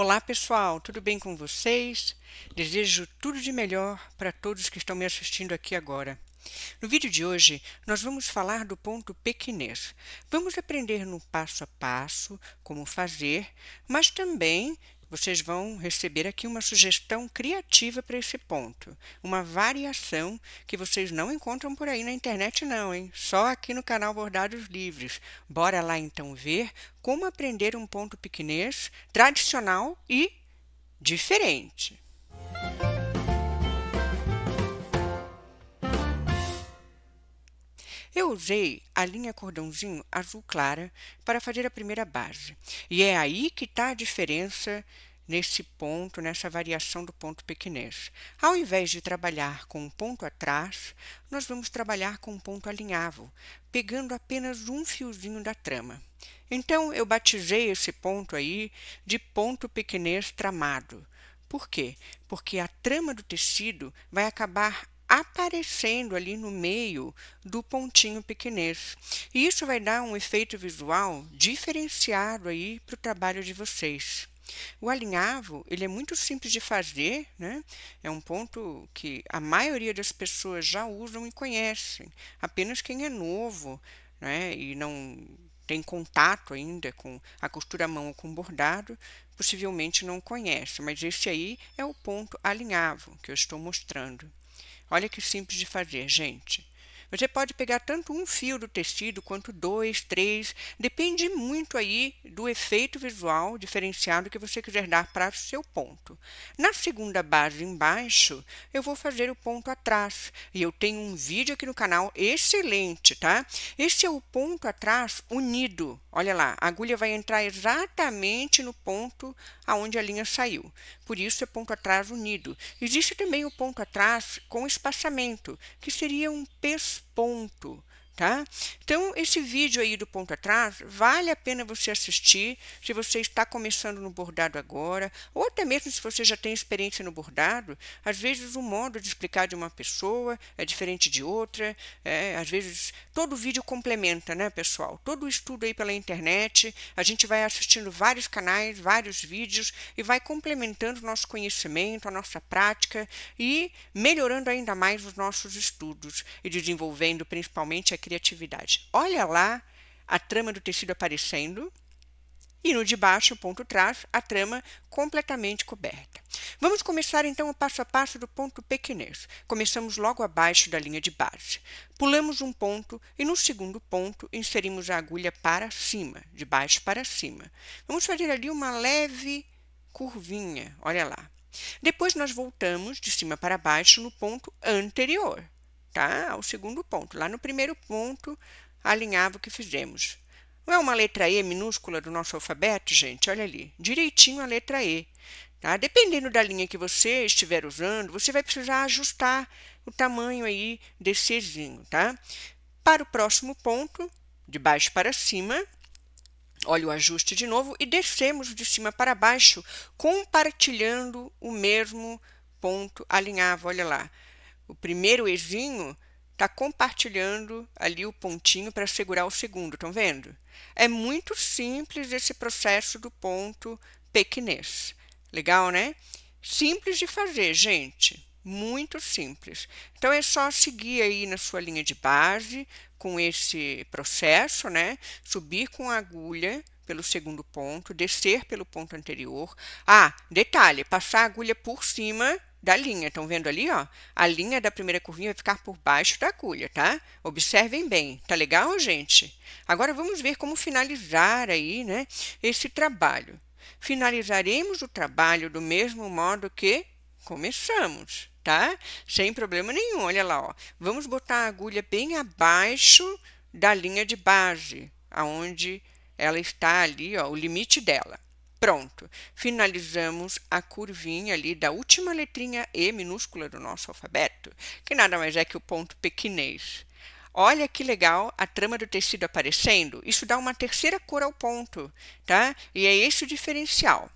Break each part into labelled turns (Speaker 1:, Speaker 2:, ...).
Speaker 1: Olá pessoal, tudo bem com vocês? Desejo tudo de melhor para todos que estão me assistindo aqui agora. No vídeo de hoje, nós vamos falar do ponto pequinês. Vamos aprender no passo a passo como fazer, mas também vocês vão receber aqui uma sugestão criativa para esse ponto, uma variação que vocês não encontram por aí na internet não, hein? Só aqui no canal Bordados Livres. Bora lá então ver como aprender um ponto pequinês tradicional e diferente. Eu usei a linha cordãozinho azul clara para fazer a primeira base. E é aí que está a diferença nesse ponto, nessa variação do ponto pequinês. Ao invés de trabalhar com um ponto atrás, nós vamos trabalhar com um ponto alinhavo, pegando apenas um fiozinho da trama. Então, eu batizei esse ponto aí de ponto pequinês tramado. Por quê? Porque a trama do tecido vai acabar aparecendo ali no meio do pontinho pequenês. E isso vai dar um efeito visual diferenciado aí para o trabalho de vocês. O alinhavo, ele é muito simples de fazer, né? É um ponto que a maioria das pessoas já usam e conhecem. Apenas quem é novo, né? E não tem contato ainda com a costura à mão ou com bordado, possivelmente não conhece. Mas esse aí é o ponto alinhavo que eu estou mostrando. Olha que simples de fazer, gente. Você pode pegar tanto um fio do tecido quanto dois, três, depende muito aí do efeito visual diferenciado que você quiser dar para o seu ponto. Na segunda base embaixo, eu vou fazer o ponto atrás, e eu tenho um vídeo aqui no canal excelente, tá? Esse é o ponto atrás unido. Olha lá, a agulha vai entrar exatamente no ponto aonde a linha saiu. Por isso é ponto atrás unido. Existe também o ponto atrás com espaçamento, que seria um pesponto. Tá? Então, esse vídeo aí do ponto atrás, vale a pena você assistir se você está começando no bordado agora, ou até mesmo se você já tem experiência no bordado. Às vezes, o modo de explicar de uma pessoa é diferente de outra, é, às vezes, todo vídeo complementa, né, pessoal? Todo estudo aí pela internet, a gente vai assistindo vários canais, vários vídeos, e vai complementando o nosso conhecimento, a nossa prática, e melhorando ainda mais os nossos estudos, e desenvolvendo principalmente a criatividade. Olha lá a trama do tecido aparecendo e no de baixo, ponto trás, a trama completamente coberta. Vamos começar então o passo a passo do ponto pequenês. Começamos logo abaixo da linha de base. Pulamos um ponto e no segundo ponto inserimos a agulha para cima, de baixo para cima. Vamos fazer ali uma leve curvinha, olha lá. Depois nós voltamos de cima para baixo no ponto anterior Ao segundo ponto. Lá no primeiro ponto, alinhava o que fizemos. Não é uma letra E minúscula do nosso alfabeto, gente? Olha ali, direitinho a letra E. Tá? Dependendo da linha que você estiver usando, você vai precisar ajustar o tamanho aí desse Ezinho, tá? Para o próximo ponto, de baixo para cima, olha o ajuste de novo e descemos de cima para baixo, compartilhando o mesmo ponto alinhavo, olha lá o primeiro Ezinho está compartilhando ali o pontinho para segurar o segundo, estão vendo? É muito simples esse processo do ponto pequinês. Legal, né? Simples de fazer, gente. Muito simples. Então, é só seguir aí na sua linha de base com esse processo, né? Subir com a agulha pelo segundo ponto, descer pelo ponto anterior. Ah, detalhe, passar a agulha por cima da linha. Estão vendo ali, ó? A linha da primeira curvinha vai ficar por baixo da agulha, tá? Observem bem. Tá legal, gente? Agora vamos ver como finalizar aí, né, esse trabalho. Finalizaremos o trabalho do mesmo modo que começamos, tá? Sem problema nenhum. Olha lá, ó. Vamos botar a agulha bem abaixo da linha de base, aonde ela está ali, ó, o limite dela. Pronto, finalizamos a curvinha ali da última letrinha E minúscula do nosso alfabeto, que nada mais é que o ponto pequinês. Olha que legal a trama do tecido aparecendo. Isso dá uma terceira cor ao ponto, tá? E é esse o diferencial.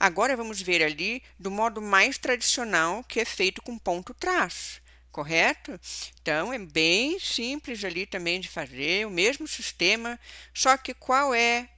Speaker 1: Agora vamos ver ali do modo mais tradicional, que é feito com ponto trás, correto? Então, é bem simples ali também de fazer, o mesmo sistema, só que qual é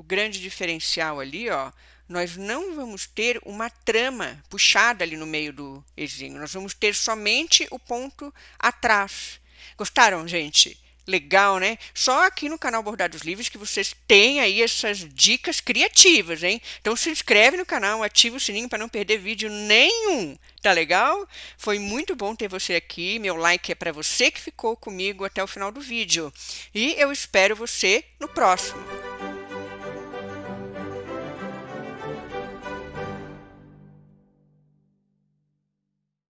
Speaker 1: o grande diferencial ali, ó, nós não vamos ter uma trama puxada ali no meio do ezinho, nós vamos ter somente o ponto atrás. Gostaram, gente? Legal, né? Só aqui no canal Bordados Livres que vocês têm aí essas dicas criativas, hein? Então se inscreve no canal, ativa o sininho para não perder vídeo nenhum. Tá legal? Foi muito bom ter você aqui. Meu like é para você que ficou comigo até o final do vídeo. E eu espero você no próximo.